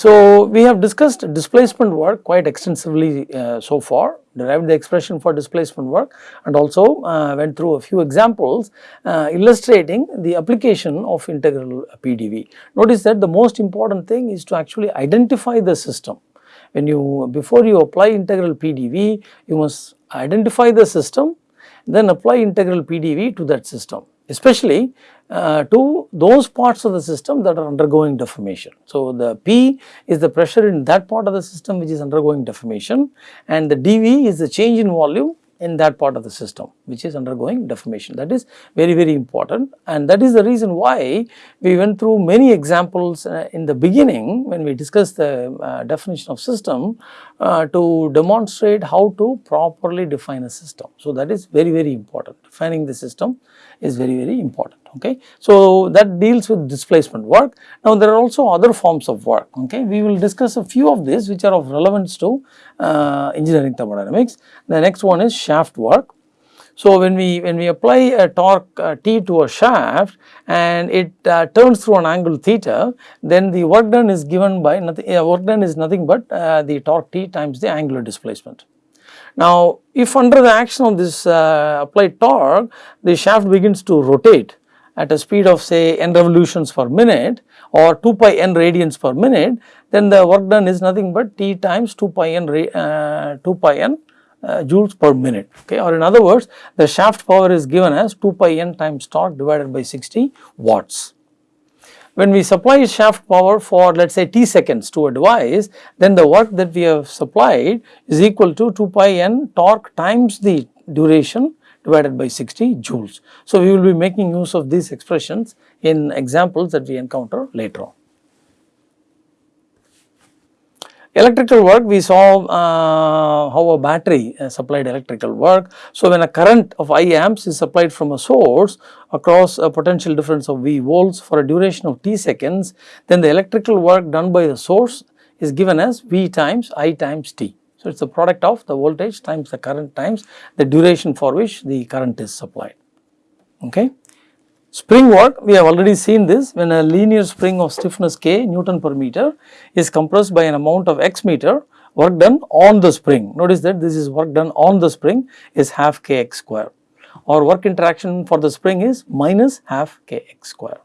So, we have discussed displacement work quite extensively uh, so far, derived the expression for displacement work and also uh, went through a few examples uh, illustrating the application of integral PDV. Notice that the most important thing is to actually identify the system. When you, before you apply integral PDV, you must identify the system, then apply integral PDV to that system especially uh, to those parts of the system that are undergoing deformation. So, the P is the pressure in that part of the system which is undergoing deformation and the dV is the change in volume in that part of the system which is undergoing deformation. That is very very important. And that is the reason why we went through many examples uh, in the beginning when we discussed the uh, definition of system uh, to demonstrate how to properly define a system. So, that is very very important. Defining the system is very very important okay. So, that deals with displacement work. Now, there are also other forms of work okay. We will discuss a few of these which are of relevance to uh, engineering thermodynamics. The next one is shaft work. So, when we when we apply a torque uh, T to a shaft and it uh, turns through an angle theta, then the work done is given by nothing uh, work done is nothing but uh, the torque T times the angular displacement. Now, if under the action of this uh, applied torque, the shaft begins to rotate at a speed of say n revolutions per minute or 2 pi n radians per minute, then the work done is nothing but T times 2 pi n, uh, 2 pi n uh, joules per minute okay or in other words the shaft power is given as 2 pi n times torque divided by 60 watts. When we supply shaft power for let us say t seconds to a device, then the work that we have supplied is equal to 2 pi n torque times the duration divided by 60 joules. So, we will be making use of these expressions in examples that we encounter later on. Electrical work we saw uh, how a battery uh, supplied electrical work. So, when a current of I amps is supplied from a source across a potential difference of V volts for a duration of t seconds, then the electrical work done by the source is given as V times I times t. So, it is the product of the voltage times the current times the duration for which the current is supplied. Okay. Spring work we have already seen this when a linear spring of stiffness k Newton per meter is compressed by an amount of x meter work done on the spring. Notice that this is work done on the spring is half kx square or work interaction for the spring is minus half kx square.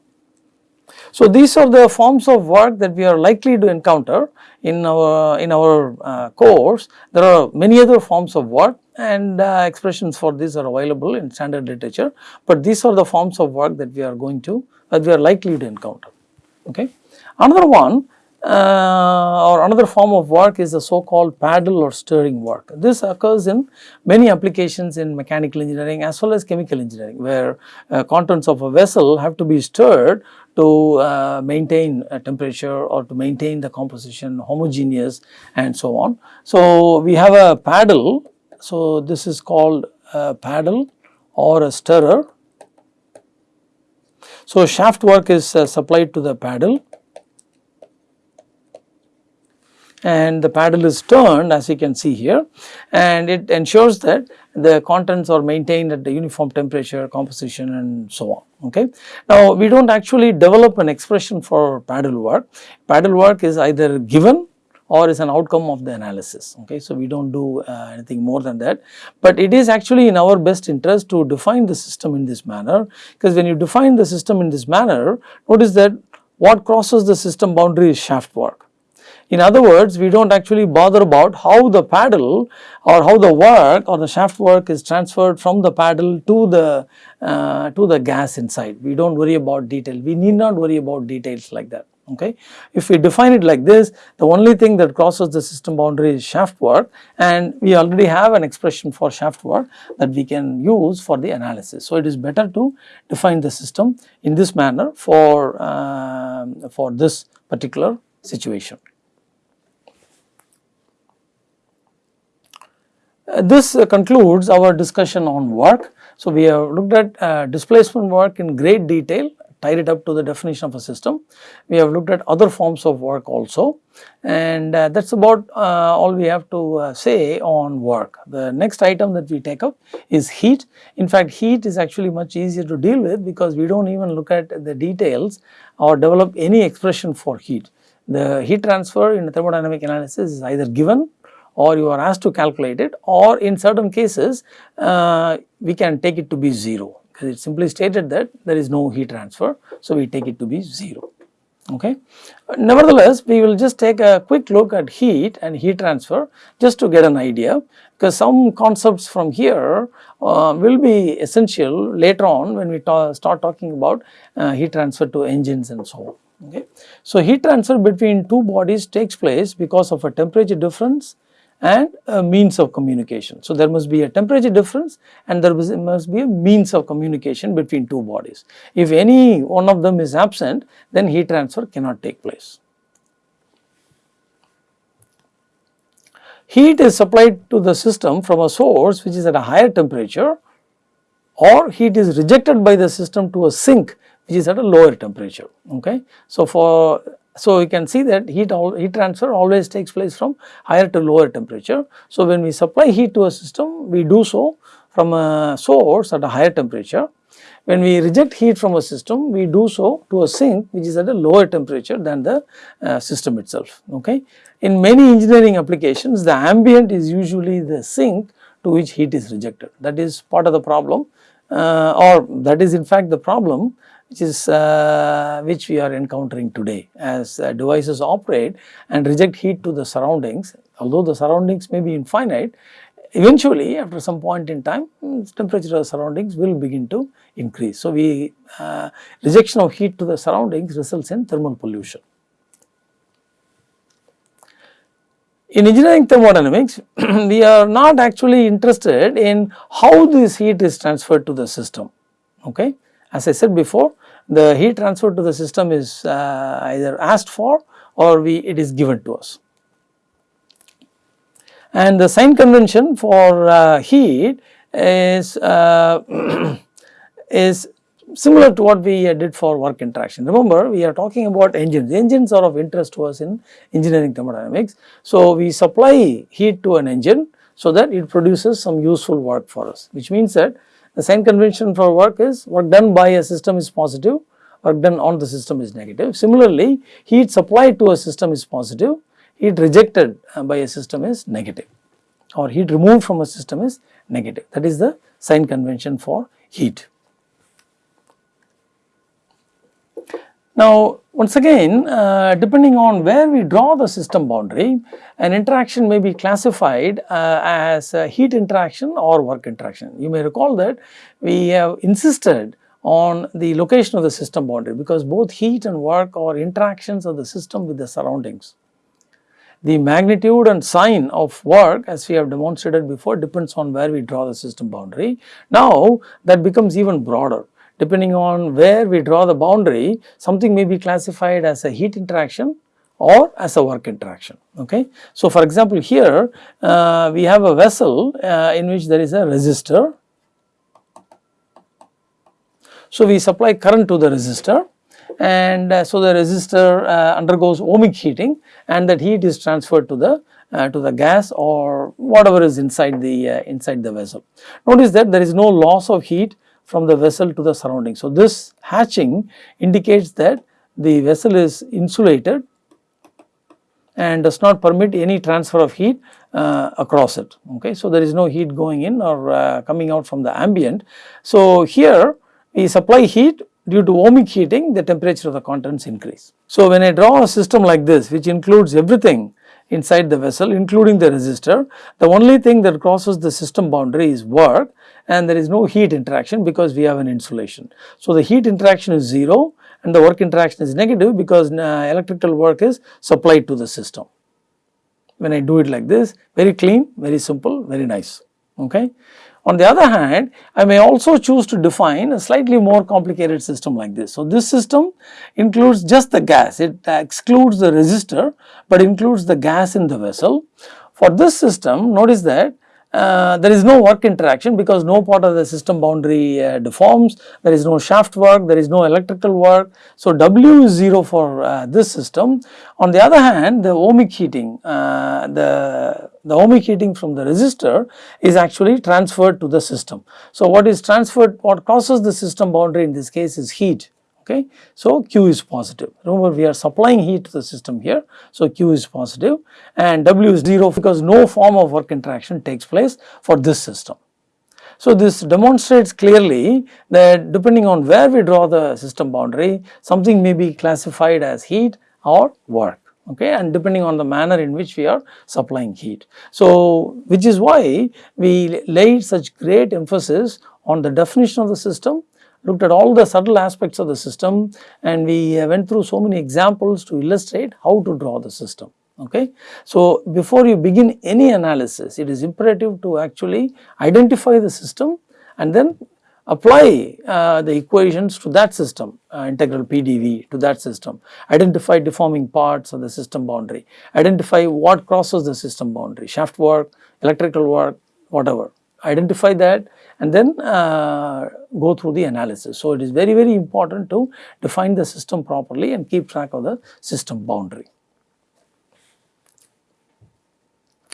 So, these are the forms of work that we are likely to encounter in our in our uh, course. There are many other forms of work and uh, expressions for these are available in standard literature, but these are the forms of work that we are going to that we are likely to encounter. Okay. Another one uh, or another form of work is the so called paddle or stirring work. This occurs in many applications in mechanical engineering as well as chemical engineering where uh, contents of a vessel have to be stirred to uh, maintain a temperature or to maintain the composition homogeneous and so on. So, we have a paddle. So, this is called a paddle or a stirrer. So, shaft work is uh, supplied to the paddle and the paddle is turned as you can see here and it ensures that the contents are maintained at the uniform temperature, composition and so on. Okay. Now, we do not actually develop an expression for paddle work. Paddle work is either given or is an outcome of the analysis. Okay. So, we do not do uh, anything more than that, but it is actually in our best interest to define the system in this manner because when you define the system in this manner, notice that what crosses the system boundary is shaft work in other words, we do not actually bother about how the paddle or how the work or the shaft work is transferred from the paddle to the uh, to the gas inside. We do not worry about detail. We need not worry about details like that. Okay. If we define it like this, the only thing that crosses the system boundary is shaft work and we already have an expression for shaft work that we can use for the analysis. So, it is better to define the system in this manner for, uh, for this particular situation. This uh, concludes our discussion on work. So, we have looked at uh, displacement work in great detail tied it up to the definition of a system. We have looked at other forms of work also and uh, that is about uh, all we have to uh, say on work. The next item that we take up is heat. In fact, heat is actually much easier to deal with because we do not even look at the details or develop any expression for heat the heat transfer in thermodynamic analysis is either given or you are asked to calculate it or in certain cases uh, we can take it to be 0 because it simply stated that there is no heat transfer. So, we take it to be 0 okay. Nevertheless, we will just take a quick look at heat and heat transfer just to get an idea because some concepts from here uh, will be essential later on when we ta start talking about uh, heat transfer to engines and so on. Okay. So, heat transfer between two bodies takes place because of a temperature difference and a means of communication. So, there must be a temperature difference and there must be a means of communication between two bodies. If any one of them is absent, then heat transfer cannot take place. Heat is supplied to the system from a source which is at a higher temperature or heat is rejected by the system to a sink which is at a lower temperature. Okay. So, for so, we can see that heat, heat transfer always takes place from higher to lower temperature. So, when we supply heat to a system, we do so from a source at a higher temperature. When we reject heat from a system, we do so to a sink which is at a lower temperature than the uh, system itself. Okay. In many engineering applications, the ambient is usually the sink to which heat is rejected. That is part of the problem uh, or that is in fact the problem which is uh, which we are encountering today as uh, devices operate and reject heat to the surroundings although the surroundings may be infinite eventually after some point in time mm, temperature of the surroundings will begin to increase. So, we uh, rejection of heat to the surroundings results in thermal pollution. In engineering thermodynamics, we are not actually interested in how this heat is transferred to the system, okay. As I said before, the heat transfer to the system is uh, either asked for or we it is given to us. And the sign convention for uh, heat is uh, is similar to what we did for work interaction. Remember we are talking about engines, engines are of interest to us in engineering thermodynamics. So, we supply heat to an engine so that it produces some useful work for us which means that the sign convention for work is work done by a system is positive, work done on the system is negative. Similarly, heat supplied to a system is positive, heat rejected uh, by a system is negative or heat removed from a system is negative. That is the sign convention for heat. Now, once again uh, depending on where we draw the system boundary, an interaction may be classified uh, as heat interaction or work interaction. You may recall that we have insisted on the location of the system boundary because both heat and work are interactions of the system with the surroundings. The magnitude and sign of work as we have demonstrated before depends on where we draw the system boundary. Now, that becomes even broader depending on where we draw the boundary, something may be classified as a heat interaction or as a work interaction. Okay. So, for example, here uh, we have a vessel uh, in which there is a resistor. So, we supply current to the resistor and uh, so the resistor uh, undergoes ohmic heating and that heat is transferred to the uh, to the gas or whatever is inside the uh, inside the vessel. Notice that there is no loss of heat from the vessel to the surrounding. So, this hatching indicates that the vessel is insulated and does not permit any transfer of heat uh, across it. Okay. So, there is no heat going in or uh, coming out from the ambient. So, here we supply heat due to ohmic heating the temperature of the contents increase. So, when I draw a system like this which includes everything inside the vessel including the resistor, the only thing that crosses the system boundary is work and there is no heat interaction because we have an insulation. So, the heat interaction is 0 and the work interaction is negative because uh, electrical work is supplied to the system. When I do it like this very clean, very simple, very nice. Okay. On the other hand, I may also choose to define a slightly more complicated system like this. So, this system includes just the gas, it excludes the resistor, but includes the gas in the vessel. For this system, notice that uh, there is no work interaction because no part of the system boundary uh, deforms, there is no shaft work, there is no electrical work. So, W is 0 for uh, this system. On the other hand, the ohmic heating, uh, the, the ohmic heating from the resistor is actually transferred to the system. So, what is transferred, what crosses the system boundary in this case is heat okay. So, Q is positive. Remember we are supplying heat to the system here. So, Q is positive and W is 0 because no form of work interaction takes place for this system. So, this demonstrates clearly that depending on where we draw the system boundary, something may be classified as heat or work okay and depending on the manner in which we are supplying heat. So, which is why we laid such great emphasis on the definition of the system looked at all the subtle aspects of the system and we went through so many examples to illustrate how to draw the system. Okay. So, before you begin any analysis, it is imperative to actually identify the system and then apply uh, the equations to that system, uh, integral PDV to that system, identify deforming parts of the system boundary, identify what crosses the system boundary, shaft work, electrical work, whatever, identify that and then uh, go through the analysis. So, it is very very important to define the system properly and keep track of the system boundary.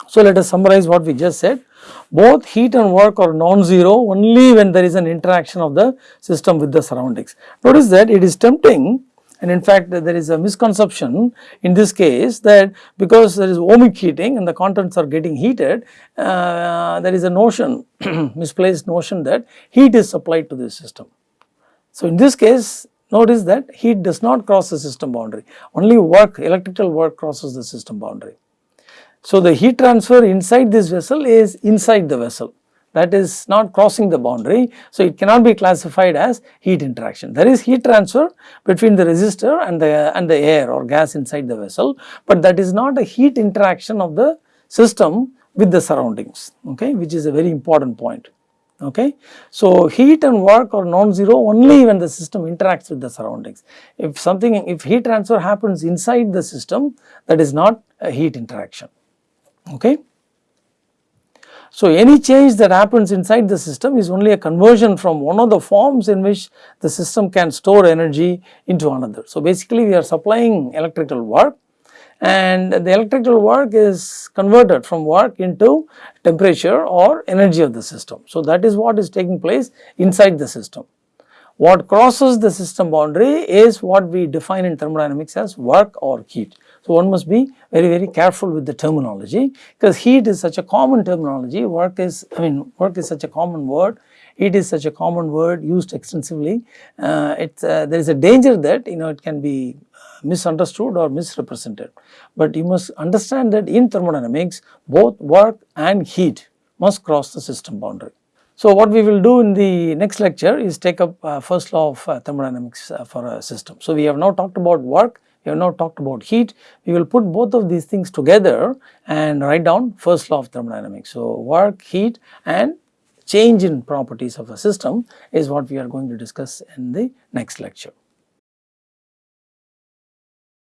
So, let us summarize what we just said. Both heat and work are non-zero only when there is an interaction of the system with the surroundings. Notice that it is tempting and in fact there is a misconception in this case that because there is ohmic heating and the contents are getting heated, uh, there is a notion, misplaced notion that heat is supplied to this system. So, in this case notice that heat does not cross the system boundary, only work, electrical work crosses the system boundary. So, the heat transfer inside this vessel is inside the vessel that is not crossing the boundary. So, it cannot be classified as heat interaction. There is heat transfer between the resistor and the and the air or gas inside the vessel, but that is not a heat interaction of the system with the surroundings okay which is a very important point okay. So, heat and work are non-zero only when the system interacts with the surroundings. If something if heat transfer happens inside the system that is not a heat interaction okay. So, any change that happens inside the system is only a conversion from one of the forms in which the system can store energy into another. So, basically we are supplying electrical work and the electrical work is converted from work into temperature or energy of the system. So, that is what is taking place inside the system. What crosses the system boundary is what we define in thermodynamics as work or heat. So, one must be very very careful with the terminology because heat is such a common terminology, work is I mean work is such a common word, heat is such a common word used extensively. Uh, it's, uh, there is a danger that you know it can be misunderstood or misrepresented. But you must understand that in thermodynamics both work and heat must cross the system boundary. So, what we will do in the next lecture is take up uh, first law of uh, thermodynamics uh, for a system. So, we have now talked about work we have now talked about heat. We will put both of these things together and write down first law of thermodynamics. So, work, heat and change in properties of a system is what we are going to discuss in the next lecture.